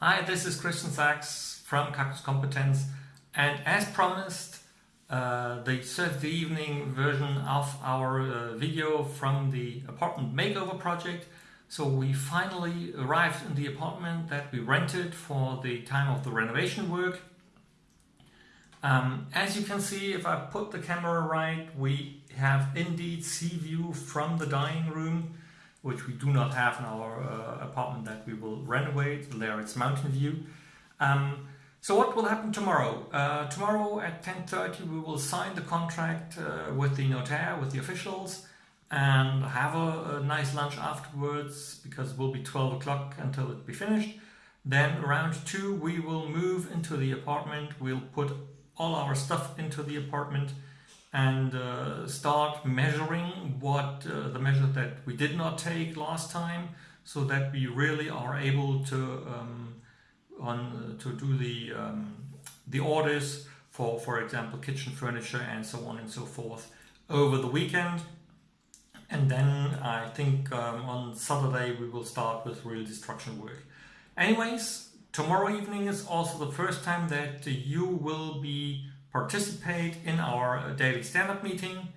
Hi, this is Christian Sachs from Cactus Competence and as promised uh, the Thursday evening version of our uh, video from the apartment makeover project. So we finally arrived in the apartment that we rented for the time of the renovation work. Um, as you can see, if I put the camera right, we have indeed sea view from the dining room which we do not have in our uh, apartment that we will renovate. There it's mountain view. Um, so what will happen tomorrow? Uh, tomorrow at 10.30 we will sign the contract uh, with the notaire, with the officials and have a, a, nice lunch afterwards because it will be 12 o'clock until it be finished. Then around 2 we will move into the apartment. We'll put all our stuff into the apartment and uh, start measuring what uh, the measure that we did not take last time so that we really are able to um, on uh, to do the um, the orders for for example kitchen furniture and so on and so forth over the weekend. And then I think um, on Saturday we will start with real destruction work. Anyways tomorrow evening is also the first time that you will be participate in our daily stand-up meeting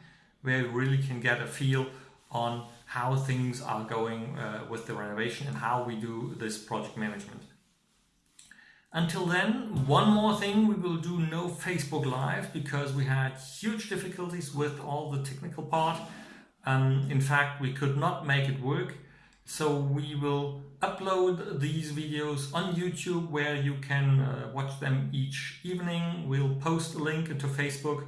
where you really can get a feel on how things are going uh, with the renovation and how we do this project management. Until then, one more thing, we will do no Facebook Live because we had huge difficulties with all the technical part. Um, in fact, we could not make it work. So we will upload these videos on YouTube where you can uh, watch them each evening. We'll post a link to Facebook.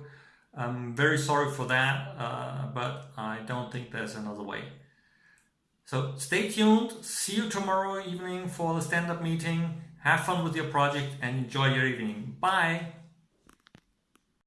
I'm very sorry for that, uh, but I don't think there's another way. So stay tuned. See you tomorrow evening for the stand-up meeting. Have fun with your project and enjoy your evening. Bye!